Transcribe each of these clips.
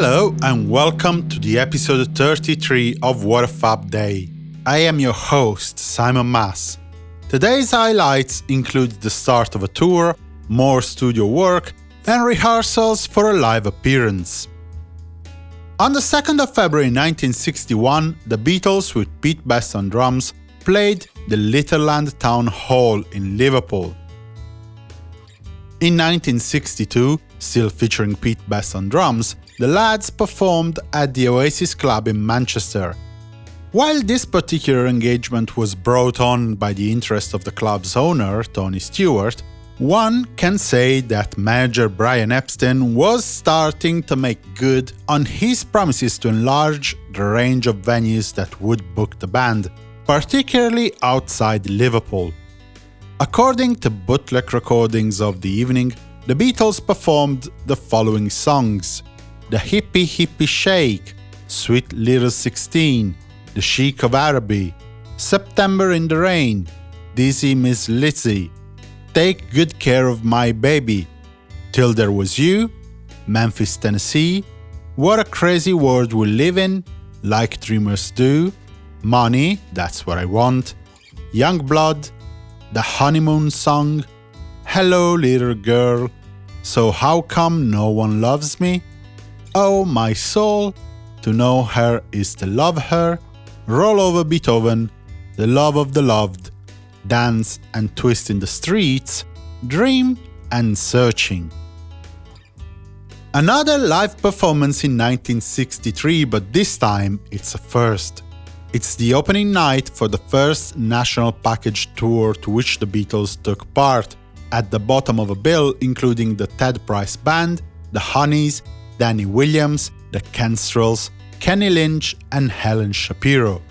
Hello and welcome to the episode 33 of What a Fab Day. I am your host, Simon Mas. Today's highlights include the start of a tour, more studio work, and rehearsals for a live appearance. On the 2nd of February 1961, the Beatles with Pete Best on drums played the Litherland Town Hall in Liverpool. In 1962, still featuring Pete Best on drums, the lads performed at the Oasis Club in Manchester. While this particular engagement was brought on by the interest of the club's owner, Tony Stewart, one can say that manager Brian Epstein was starting to make good on his promises to enlarge the range of venues that would book the band, particularly outside Liverpool. According to bootleg recordings of the evening, the Beatles performed the following songs The Hippie Hippie Shake, Sweet Little 16, The Sheik of Araby, September in the Rain, Dizzy Miss Lizzy, Take Good Care of My Baby, Till There Was You, Memphis, Tennessee, What a Crazy World We Live In, Like Dreamers Do, Money, That's What I Want, Young Blood, The Honeymoon Song, Hello Little Girl, So How Come No One Loves Me, Oh My Soul, To Know Her Is to Love Her, Roll Over Beethoven, The Love of the Loved, Dance and Twist in the Streets, Dream and Searching. Another live performance in 1963, but this time it's a first. It's the opening night for the first national package tour to which the Beatles took part, at the bottom of a bill including the Red Price Band, the Honeys, Danny Williams, the Kestrels, Kenny Lynch and Helen Shapiro.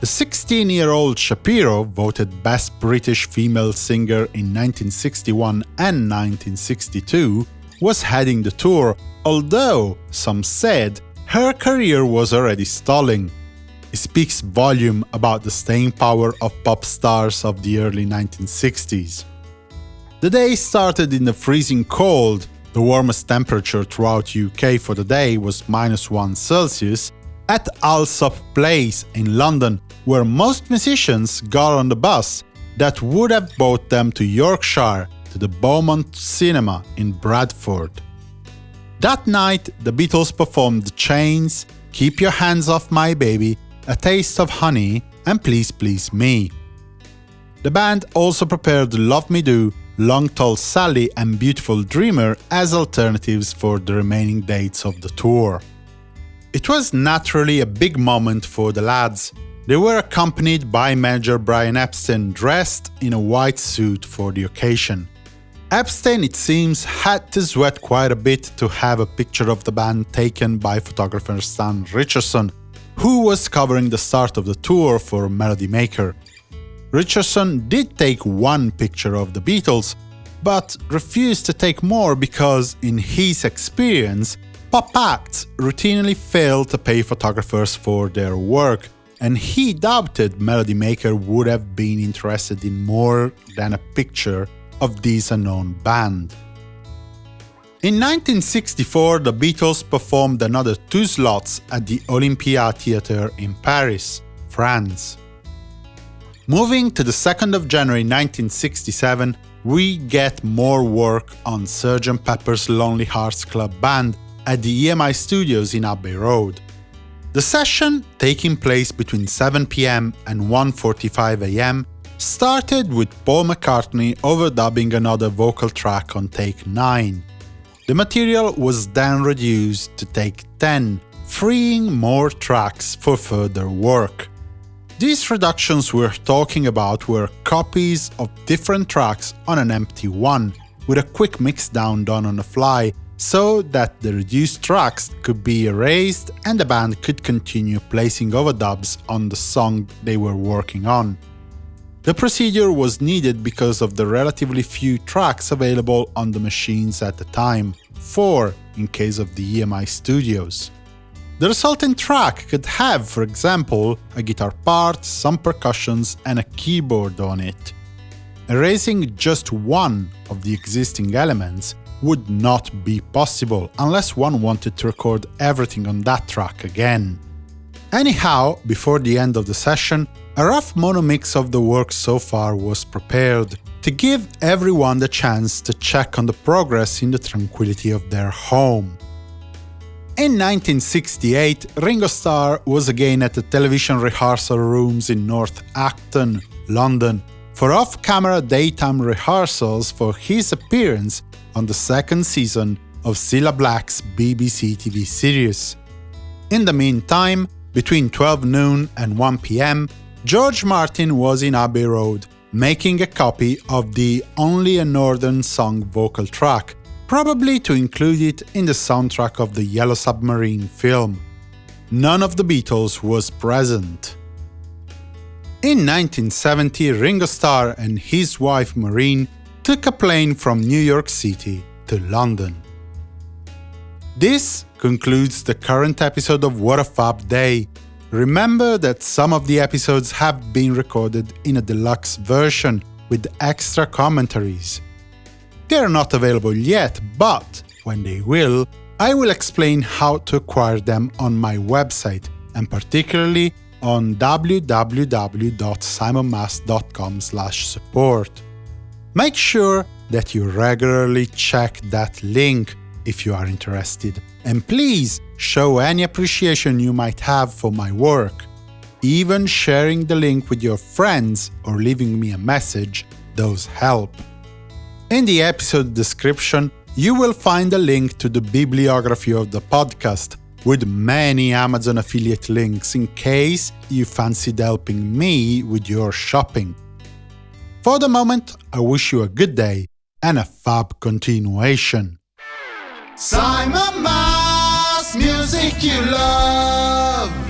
The 16-year-old Shapiro, voted Best British Female Singer in 1961 and 1962, was heading the tour, although some said her career was already stalling It speaks volume about the staying power of pop stars of the early 1960s. The day started in the freezing cold, the warmest temperature throughout UK for the day was minus 1 Celsius, at Allsop Place in London, where most musicians got on the bus that would have brought them to Yorkshire to the Gaumont Cinema in Bradford. That night, the Beatles performed The Chains, Keep Your Hands Off My Baby, a Taste of Honey, and Please Please Me. The band also prepared Love Me Do, Long Tall Sally and Beautiful Dreamer as alternatives for the remaining dates of the tour. It was naturally a big moment for the lads. They were accompanied by manager Brian Epstein dressed in a white suit for the occasion. Epstein, it seems, had to sweat quite a bit to have a picture of the band taken by photographer Stan Richardson, who was covering the start of the tour for Melody Maker. Richardson did take one picture of the Beatles, but refused to take more because, in his experience, pop acts routinely failed to pay photographers for their work, and he doubted Melody Maker would have been interested in more than a picture of this unknown band. In 1964, the Beatles performed another two slots at the Olympia Theatre in Paris, France. Moving to the 2nd of January 1967, we get more work on Sgt. Pepper's Lonely Hearts Club Band at the EMI studios in Abbey Road. The session, taking place between 7 pm and 1.45 am, started with Paul McCartney overdubbing another vocal track on take 9. The material was then reduced to take 10, freeing more tracks for further work. These reductions we're talking about were copies of different tracks on an empty one, with a quick mixdown done on the fly, so that the reduced tracks could be erased and the band could continue placing overdubs on the song they were working on. The procedure was needed because of the relatively few tracks available on the machines at the time, four in case of the EMI studios. The resulting track could have, for example, a guitar part, some percussions, and a keyboard on it. Erasing just one of the existing elements would not be possible unless one wanted to record everything on that track again. Anyhow, before the end of the session, a rough mono mix of the work so far was prepared, to give everyone the chance to check on the progress in the tranquility of their home. In 1968, Ringo Starr was again at the television rehearsal rooms in North Acton, London, for off-camera daytime rehearsals for his appearance on the second season of Cilla Black's BBC TV series. In the meantime, between 12 noon and 1 pm, George Martin was in Abbey Road, making a copy of the Only a Northern Song vocal track, probably to include it in the soundtrack of the Yellow Submarine film. None of the Beatles was present. In 1970, Ringo Starr and his wife Maureen took a plane from New York City to London. This concludes the current episode of What a Fab Day. Remember that some of the episodes have been recorded in a deluxe version with extra commentaries. They are not available yet, but when they will, I will explain how to acquire them on my website, and particularly on www.simonmas.com/support. Make sure that you regularly check that link if you are interested, and please show any appreciation you might have for my work. Even sharing the link with your friends or leaving me a message, those help. In the episode description, you will find a link to the bibliography of the podcast, with many Amazon affiliate links in case you fancied helping me with your shopping. For the moment, I wish you a good day and a fab continuation. Simon Mas, music you love.